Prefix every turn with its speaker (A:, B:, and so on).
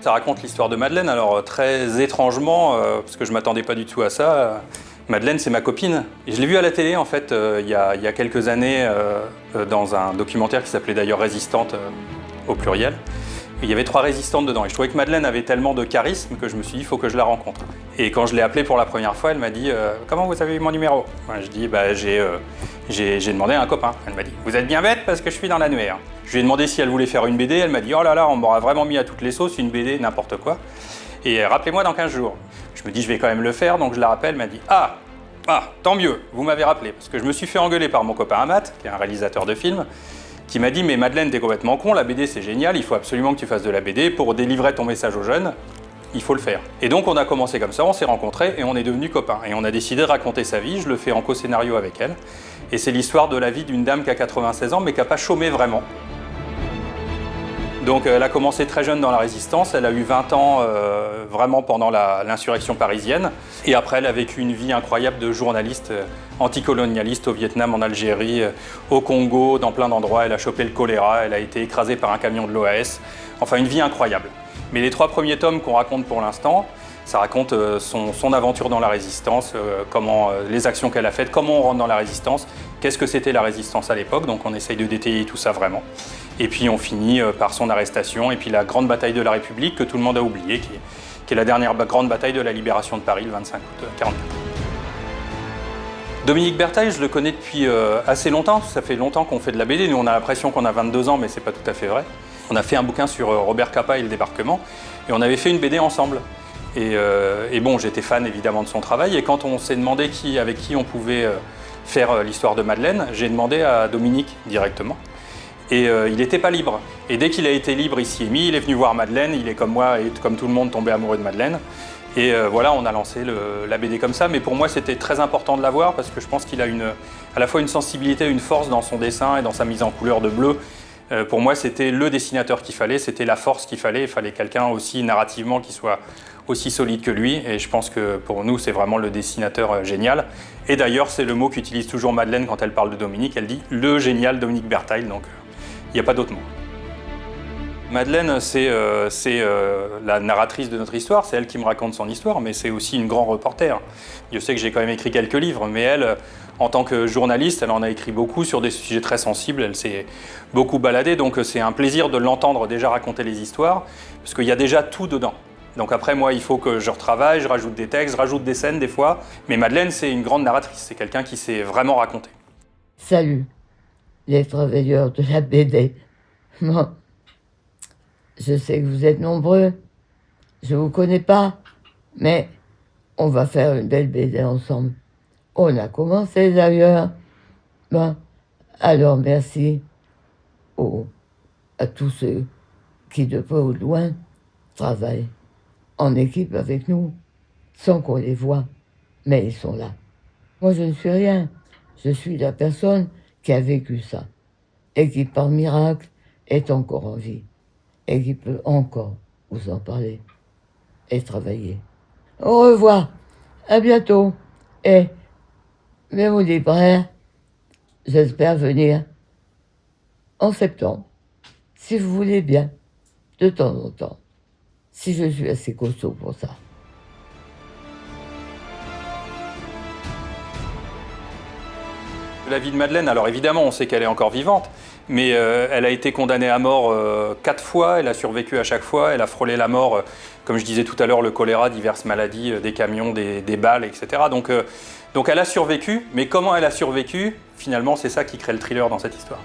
A: Ça raconte l'histoire de Madeleine, alors euh, très étrangement, euh, parce que je m'attendais pas du tout à ça. euh, Madeleine, c'est ma copine. Je l'ai vue à la télé, en fait, il y, a, quelques années, dans un documentaire qui s'appelait d'ailleurs Résistante, au pluriel. Il y avait trois résistantes dedans. Et je trouvais que Madeleine avait tellement de charisme que je me suis dit, il faut que je la rencontre. Et quand je l'ai appelée pour la première fois, elle m'a dit euh, Comment vous avez eu mon numéro? Je dis bah, J'ai euh, j'ai demandé à un copain. Elle m'a dit Vous êtes bien bête parce que je suis dans l'annuaire. Je lui ai demandé si elle voulait faire une BD. Elle m'a dit Oh là là, on m'aura vraiment mis à toutes les sauces, une BD, n'importe quoi. Et euh, rappelez-moi dans 15 jours. Je me dis Je vais quand même le faire, donc je la rappelle. Elle m'a dit Ah ah, tant mieux, vous m'avez rappelé, parce que je me suis fait engueuler par mon copain Amat, qui est un réalisateur de films, qui m'a dit Mais Madeleine, t'es complètement con, la BD c'est génial, il faut absolument que tu fasses de la BD pour délivrer ton message aux jeunes. Il faut le faire. Et donc on a commencé comme ça, on s'est rencontrés et on est devenus copains. Et on a décidé de raconter sa vie, je le fais en co-scénario avec elle. Et c'est l'histoire de la vie d'une dame qui a 96 ans mais qui n'a pas chômé vraiment. Donc elle a commencé très jeune dans la résistance, elle a eu 20 ans euh, vraiment pendant l'insurrection parisienne. Et après elle a vécu une vie incroyable de journaliste euh, anticolonialiste au Vietnam, en Algérie, euh, au Congo, dans plein d'endroits. Elle a chopé le choléra, elle a été écrasée par un camion de l'OAS. Enfin une vie incroyable. Mais les trois premiers tomes qu'on raconte pour l'instant, ça raconte euh, son, aventure dans la résistance, euh, comment, euh, les actions qu'elle a faites, comment on rentre dans la résistance, qu'est-ce que c'était la résistance à l'époque. Donc on essaye de détailler tout ça vraiment. Et puis on finit par son arrestation et puis la grande bataille de la République que tout le monde a oublié, qui est, la dernière grande bataille de la libération de Paris le 25 août euh, 44. Dominique Bertaille, je le connais depuis assez longtemps. Ça fait longtemps qu'on fait de la BD. Nous, on a l'impression qu'on a 22 ans, mais c'est pas tout à fait vrai. On a fait un bouquin sur Robert Capa et le débarquement, et on avait fait une BD ensemble. Et, euh, et bon, j'étais fan évidemment de son travail. Et quand on s'est demandé avec qui on pouvait euh, faire euh, l'histoire de Madeleine, j'ai demandé à Dominique directement. Et il n'était pas libre. Et dès qu'il a été libre, il s'y est mis, il est venu voir Madeleine, il est comme moi et comme tout le monde tombé amoureux de Madeleine. Et voilà, on a lancé la BD comme ça. Mais pour moi, c'était très important de la voir parce que je pense qu'il a à la fois une sensibilité, une force dans son dessin et dans sa mise en couleur de bleu. Euh, pour moi, c'était le dessinateur qu'il fallait, c'était la force qu'il fallait. Il fallait quelqu'un aussi narrativement qui soit aussi solide que lui. Et je pense que pour nous, c'est vraiment le dessinateur euh, génial. Et d'ailleurs, c'est le mot qu'utilise toujours Madeleine quand elle parle de Dominique. Elle dit le génial Dominique Bertaille. Donc, euh, il n'y a pas d'autre mot. Madeleine, c'est euh, euh, la narratrice de notre histoire, c'est elle qui me raconte son histoire, mais c'est aussi une grande reporter. Je sais que j'ai quand même écrit quelques livres, mais elle, en tant que journaliste, elle en a écrit beaucoup sur des sujets très sensibles, elle s'est beaucoup baladée, donc c'est un plaisir de l'entendre déjà raconter les histoires, parce qu'il y a déjà tout dedans. Donc après, moi, il faut que je retravaille, je rajoute des textes, je rajoute des scènes des fois, mais Madeleine, c'est une grande narratrice, c'est quelqu'un qui sait vraiment raconter.
B: Salut, les travailleurs de la BD. Je sais que vous êtes nombreux. Je vous connais pas, mais on va faire une belle BD ensemble. On a commencé d'ailleurs. Ben, alors merci à tous ceux qui, de peu ou de loin, travaillent en équipe avec nous, sans qu'on les voit, mais ils sont là. Moi, je ne suis rien. Je suis la personne qui a vécu ça et qui, par miracle, est encore en vie et qui peut encore vous en parler et travailler. Au revoir, à bientôt et même au libraire, j'espère venir en septembre, si vous voulez bien, de temps en temps, si je suis assez costaud pour ça.
A: La vie de Madeleine, alors évidemment, on sait qu'elle est encore vivante, mais euh, elle a été condamnée à mort euh, quatre fois, elle a survécu à chaque fois, elle a frôlé la mort, euh, comme je disais tout à l'heure, le choléra, diverses maladies, des camions, des, des balles, etc. Donc, donc elle a survécu, mais comment elle a survécu, finalement, c'est ça qui crée le thriller dans cette histoire.